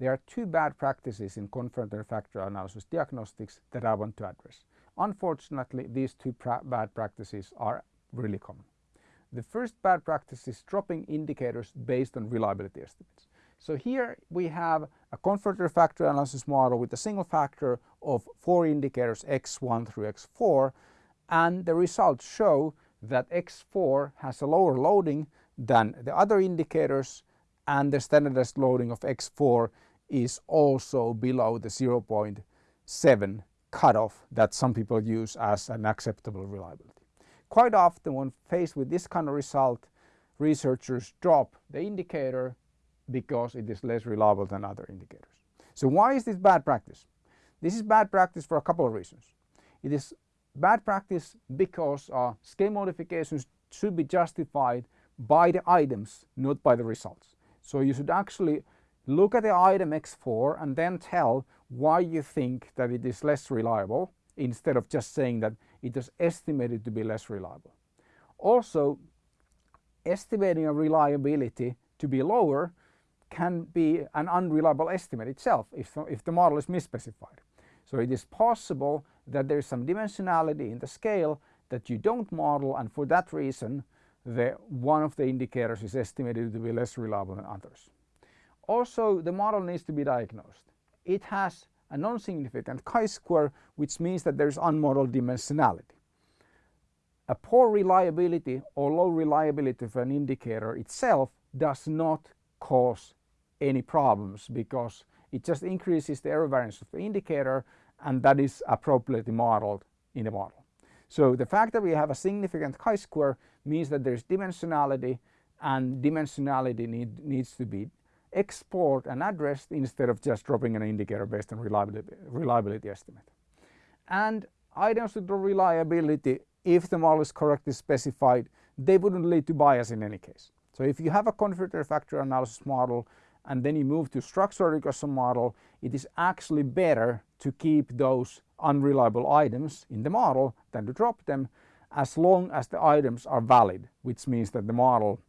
there are two bad practices in confirmatory factor analysis diagnostics that I want to address. Unfortunately, these two pra bad practices are really common. The first bad practice is dropping indicators based on reliability estimates. So here we have a confirmatory factor analysis model with a single factor of four indicators x1 through x4 and the results show that x4 has a lower loading than the other indicators and the standardized loading of x4 is also below the 0.7 cutoff that some people use as an acceptable reliability. Quite often when faced with this kind of result, researchers drop the indicator because it is less reliable than other indicators. So why is this bad practice? This is bad practice for a couple of reasons. It is bad practice because uh, scale modifications should be justified by the items, not by the results. So you should actually look at the item X4 and then tell why you think that it is less reliable instead of just saying that it is estimated to be less reliable. Also, estimating a reliability to be lower can be an unreliable estimate itself if, if the model is misspecified. So it is possible that there is some dimensionality in the scale that you don't model and for that reason the, one of the indicators is estimated to be less reliable than others. Also the model needs to be diagnosed. It has a non-significant chi-square which means that there is unmodeled dimensionality. A poor reliability or low reliability of an indicator itself does not cause any problems because it just increases the error variance of the indicator and that is appropriately modeled in the model. So the fact that we have a significant chi-square means that there's dimensionality and dimensionality need, needs to be explored an address instead of just dropping an indicator based on reliability, reliability estimate. And items with reliability, if the model is correctly specified, they wouldn't lead to bias in any case. So if you have a confirmatory factor analysis model and then you move to structural regression model, it is actually better to keep those unreliable items in the model than to drop them as long as the items are valid, which means that the model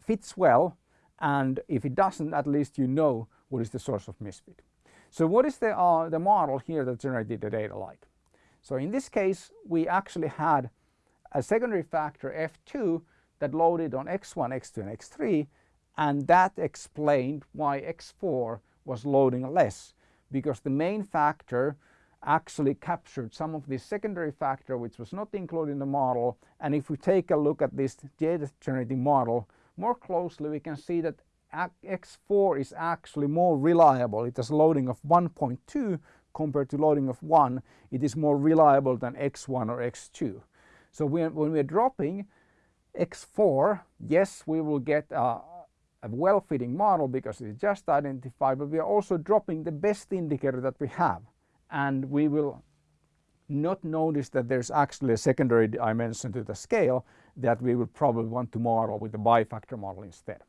fits well and if it doesn't at least you know what is the source of misfit. So what is the, uh, the model here that generated the data like? So in this case we actually had a secondary factor F2 that loaded on X1, X2 and X3 and that explained why X4 was loading less because the main factor actually captured some of the secondary factor which was not included in the model and if we take a look at this data generating model more closely we can see that X4 is actually more reliable. It has loading of 1.2 compared to loading of 1. It is more reliable than X1 or X2. So when, when we're dropping X4, yes, we will get a, a well-fitting model because it's just identified, but we are also dropping the best indicator that we have. And we will not notice that there's actually a secondary dimension to the scale that we would probably want to model with the bifactor model instead.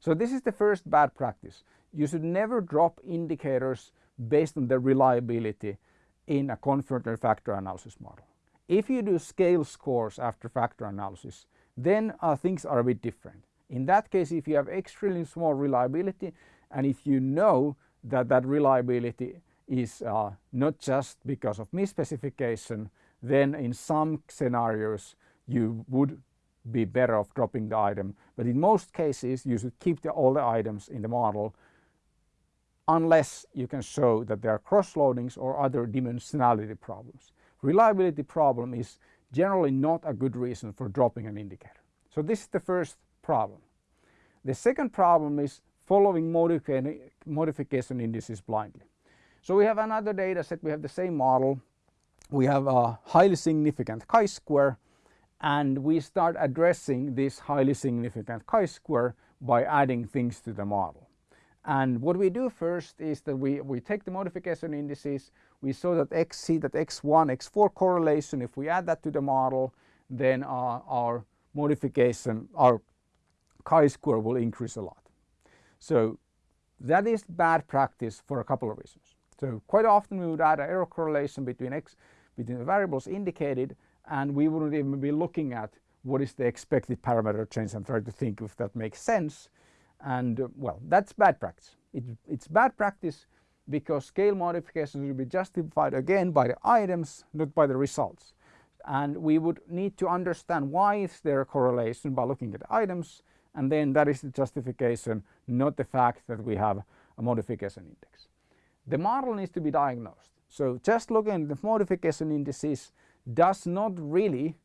So this is the first bad practice. You should never drop indicators based on their reliability in a confirmatory factor analysis model. If you do scale scores after factor analysis, then uh, things are a bit different. In that case, if you have extremely small reliability and if you know that that reliability is uh, not just because of misspecification, then in some scenarios you would be better off dropping the item. But in most cases you should keep the, all the items in the model unless you can show that there are cross-loadings or other dimensionality problems. Reliability problem is generally not a good reason for dropping an indicator. So this is the first problem. The second problem is following modification indices blindly. So we have another data set, we have the same model, we have a highly significant chi-square and we start addressing this highly significant chi-square by adding things to the model. And what we do first is that we, we take the modification indices, we saw that xc, that x1, x4 correlation, if we add that to the model, then our, our modification, our chi-square will increase a lot. So that is bad practice for a couple of reasons. So quite often we would add an error correlation between x between the variables indicated and we wouldn't even be looking at what is the expected parameter change and try to think if that makes sense and uh, well that's bad practice. It, it's bad practice because scale modifications will be justified again by the items, not by the results. And we would need to understand why is there a correlation by looking at items and then that is the justification, not the fact that we have a modification index. The model needs to be diagnosed. So just looking at the modification indices does not really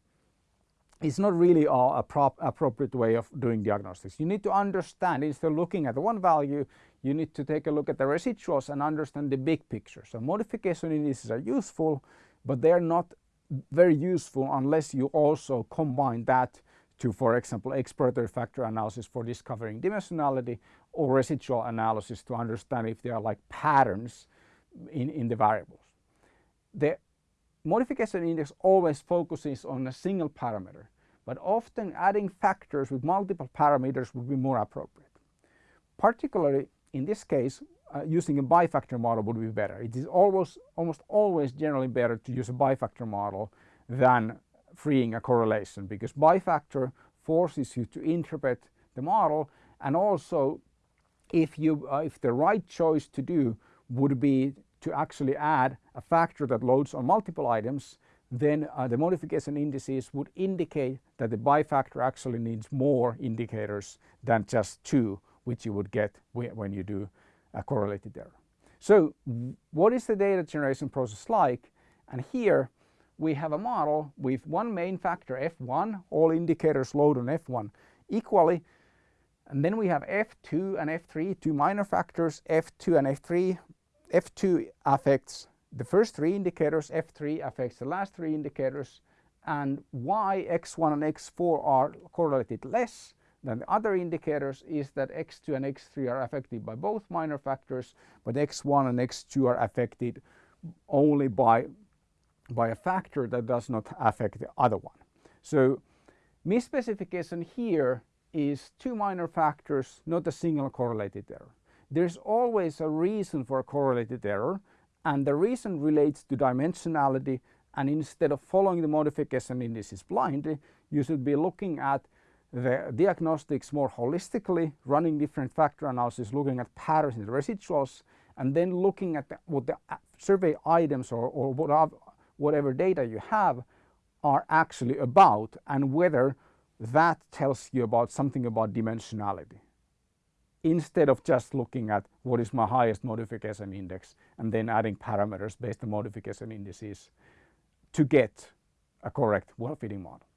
it's not really a prop, appropriate way of doing diagnostics. You need to understand instead of looking at the one value you need to take a look at the residuals and understand the big picture. So modification indices are useful but they are not very useful unless you also combine that to for example exploratory factor analysis for discovering dimensionality or residual analysis to understand if there are like patterns in, in the variables. The modification index always focuses on a single parameter but often adding factors with multiple parameters would be more appropriate. Particularly in this case uh, using a bifactor model would be better. It is almost, almost always generally better to use a bifactor model than freeing a correlation because bifactor forces you to interpret the model and also if you uh, if the right choice to do would be to actually add a factor that loads on multiple items then uh, the modification indices would indicate that the bifactor actually needs more indicators than just two which you would get when you do a correlated error. So what is the data generation process like? And here we have a model with one main factor f1, all indicators load on f1 equally. And then we have f2 and f3, two minor factors, f2 and f3. f2 affects the first three indicators, f3 affects the last three indicators, and why x1 and x4 are correlated less than the other indicators is that x2 and x3 are affected by both minor factors, but x1 and x2 are affected only by by a factor that does not affect the other one. So misspecification here is two minor factors, not a single correlated error. There's always a reason for a correlated error and the reason relates to dimensionality and instead of following the modification indices blindly, you should be looking at the diagnostics more holistically, running different factor analysis, looking at patterns in the residuals, and then looking at the, what the survey items or, or what whatever data you have are actually about and whether that tells you about something about dimensionality instead of just looking at what is my highest modification index and then adding parameters based on modification indices to get a correct well-fitting model.